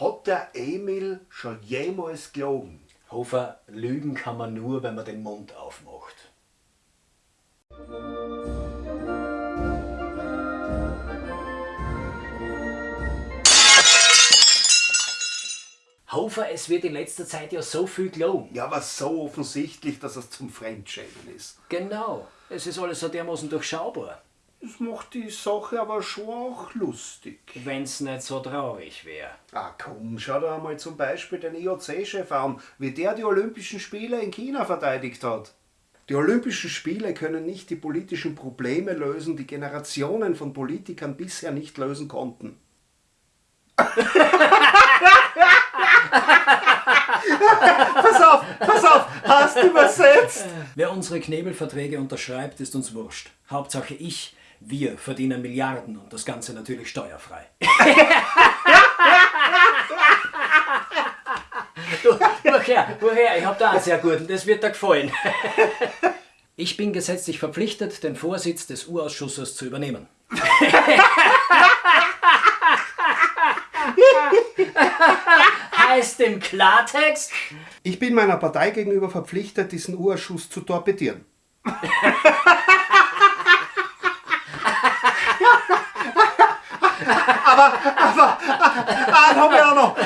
Hat der Emil schon jemals gelogen? Hofer, lügen kann man nur, wenn man den Mund aufmacht. Hofer, es wird in letzter Zeit ja so viel gelogen. Ja, aber so offensichtlich, dass es zum Fremdschämen ist. Genau, es ist alles so dermaßen durchschaubar. Das macht die Sache aber schon auch lustig. Wenn's nicht so traurig wäre. Ah komm, schau dir einmal zum Beispiel den IOC-Chef an, wie der die Olympischen Spiele in China verteidigt hat. Die Olympischen Spiele können nicht die politischen Probleme lösen, die Generationen von Politikern bisher nicht lösen konnten. pass auf, pass auf, hast du übersetzt? Wer unsere Knebelverträge unterschreibt, ist uns wurscht. Hauptsache ich, wir verdienen Milliarden und das Ganze natürlich steuerfrei. du, woher, woher, ich hab da einen sehr guten, das wird dir gefallen. Ich bin gesetzlich verpflichtet, den Vorsitz des U-Ausschusses zu übernehmen. heißt im Klartext? Ich bin meiner Partei gegenüber verpflichtet, diesen U-Ausschuss zu torpedieren. aber, aber, ah, haben wir auch noch.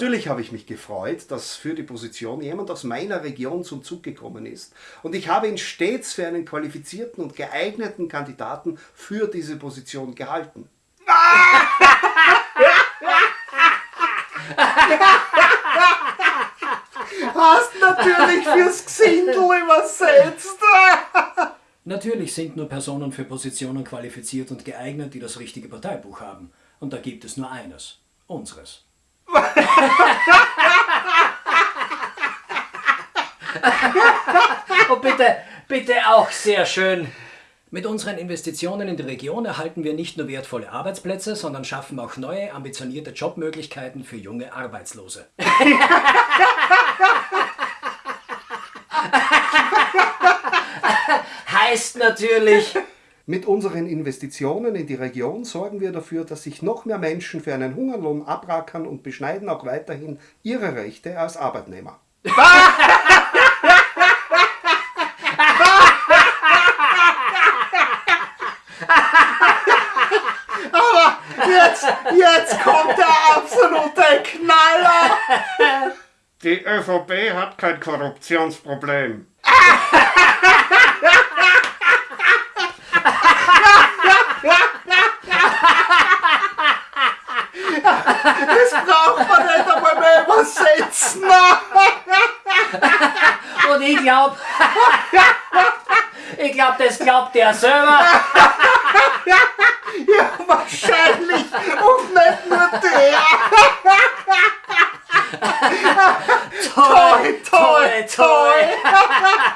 Natürlich habe ich mich gefreut, dass für die Position jemand aus meiner Region zum Zug gekommen ist. Und ich habe ihn stets für einen qualifizierten und geeigneten Kandidaten für diese Position gehalten. Hast natürlich fürs Gesindel übersetzt. Natürlich sind nur Personen für Positionen qualifiziert und geeignet, die das richtige Parteibuch haben. Und da gibt es nur eines. Unseres. Und bitte, bitte auch sehr schön. Mit unseren Investitionen in die Region erhalten wir nicht nur wertvolle Arbeitsplätze, sondern schaffen auch neue, ambitionierte Jobmöglichkeiten für junge Arbeitslose. heißt natürlich... Mit unseren Investitionen in die Region sorgen wir dafür, dass sich noch mehr Menschen für einen Hungerlohn abrackern und beschneiden auch weiterhin ihre Rechte als Arbeitnehmer. Knaller! Die ÖVP hat kein Korruptionsproblem. Das braucht man nicht einmal mehr übersetzen. Und ich glaub, ich glaub, das glaubt der selber. Ja, wahrscheinlich. toy, toy, toy. toy.